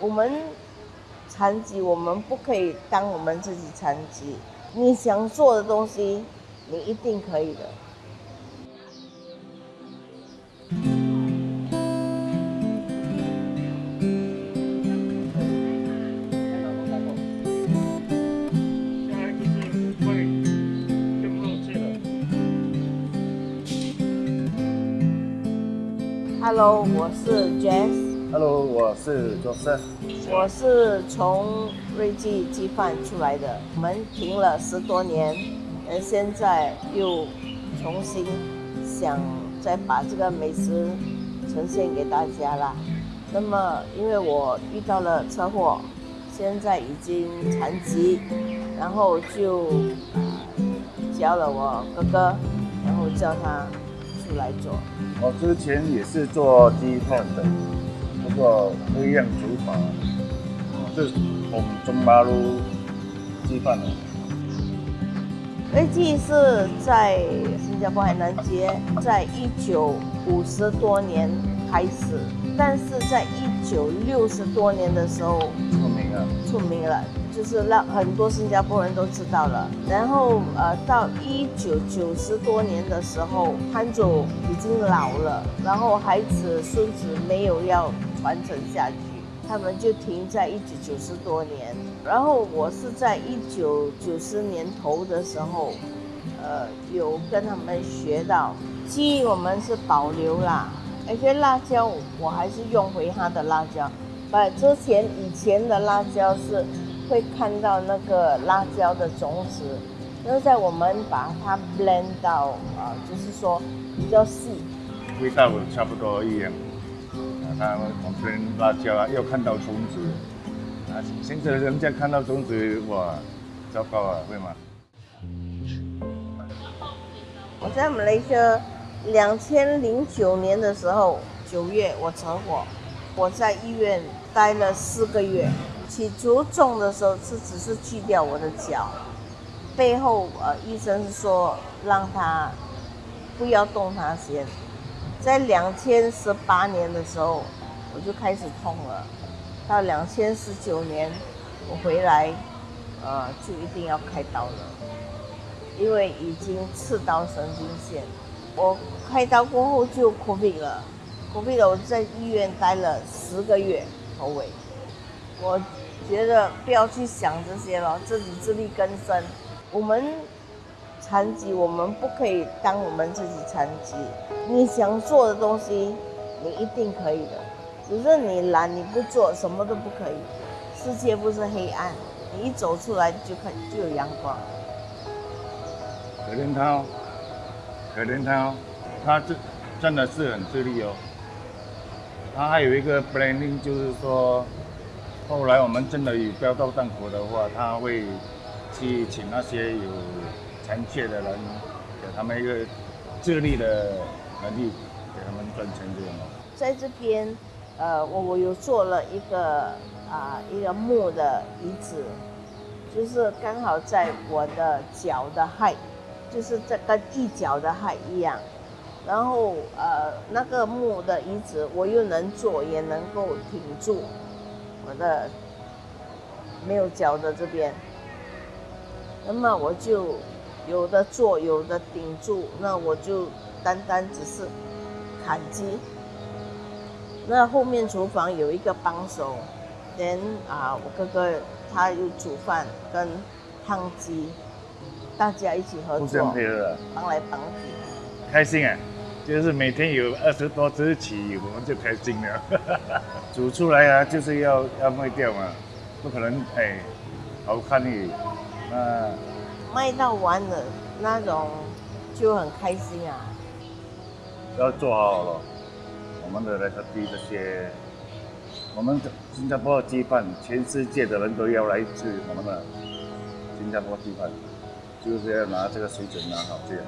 我们残疾，我们不可以当我们自己残疾。你想做的东西，你一定可以的。Hello，我是 Jess。Hello，我是 Joseph。我是从瑞记鸡饭出来的，我们停了十多年，呃，现在又重新想再把这个美食呈现给大家啦。那么，因为我遇到了车祸，现在已经残疾，然后就教了我哥哥，然后叫他出来做。我之前也是做鸡饭的，不过不一样煮法，是从中巴路吃饭的。瑞记是在新加坡海南街，在一九五十多年开始，但是在一九六十多年的时候出名了，出名了。就是让很多新加坡人都知道了。然后呃，到一九九十多年的时候，潘祖已经老了，然后孩子孙子没有要传承下去，他们就停在一九九十多年。然后我是在一九九十年头的时候，呃，有跟他们学到，鸡我们是保留啦，而且辣椒我还是用回它的辣椒，把之前以前的辣椒是。会看到那个辣椒的种子，那在我们把它 blend 到啊，就是说比较细，味道差不多一样。啊，他们我们辣椒啊，又看到种子，啊，现在人家看到种子，哇，糟糕啊，会吗？我在马来西亚两千零九年的时候，九月我车祸，我在医院待了四个月。起初种的时候是只是锯掉我的脚，背后呃医生是说让他不要动他先。在两千十八年的时候我就开始痛了，到两千十九年我回来呃就一定要开刀了，因为已经刺到神经线。我开刀过后就 COVID 了，COVID 了我在医院待了十个月头尾。我觉得不要去想这些了，自己自力更生。我们残疾，我们不可以当我们自己残疾。你想做的东西，你一定可以的。只是你懒，你不做，什么都不可以。世界不是黑暗，你一走出来就可就有阳光。可怜他哦，可怜他哦，他真真的是很自律哦。他还有一个 planning，就是说。后来我们真的有标到档口的话，他会去请那些有残缺的人，给他们一个自立的能力，给他们赚钱这样。在这边，呃，我我有做了一个啊一个木的椅子，就是刚好在我的脚的 height，就是这跟一脚的 height 一样。然后呃那个木的椅子，我又能坐，也能够挺住。我的没有脚的这边，那么我就有的坐，有的顶住，那我就单单只是砍击。那后面厨房有一个帮手，连啊，我哥哥他又煮饭跟烫鸡，大家一起合作，帮来帮去，开心啊！就是每天有二十多只起，我们就开心了。煮出来啊，就是要要卖掉嘛，不可能哎，好看的那卖到完了那种就很开心啊。要做好了，我们的那个鸡这些，我们的新加坡的鸡饭，全世界的人都要来吃我们的新加坡鸡饭，就是要拿这个水准拿好这样。